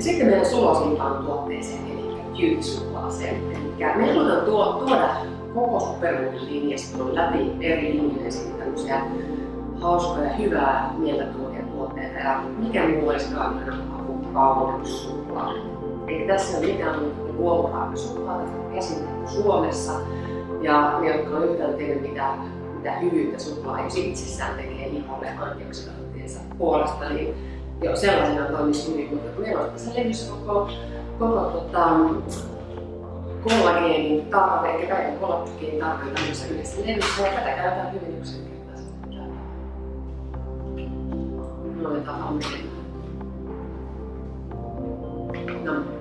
Ja sitten meidän sulosimpaan tuotteeseen, eli kyytisuklaaseen. Eli me halutaan tuoda koko superfood-linjaston läpi eri linjojen sitten tämmöisiä hauskoja, hyvää mieltä tuovia tuotteita. Ja mikä muu olisikaan ihanampaa kuin kauneussuklaa. Eli tässä on mitään muuta kuin luomuraakasuklaata, käsin Suomessa. Ja ne, jotka on yhtään tehnyt mitä, mitä hyvyyttä suklaa jos itsessään tekee iholle antioksidanttiensa puolesta, niin jo sellaisena toimisi hyvin, mutta kun meillä on tässä levyssä koko, koko tota, kollageenin tarve, eli kaiken kollageenin tarve tämmöisessä yhdessä levyssä, ja tätä käytetään hyvin yksinkertaisesti. Noin tavan menemään. No.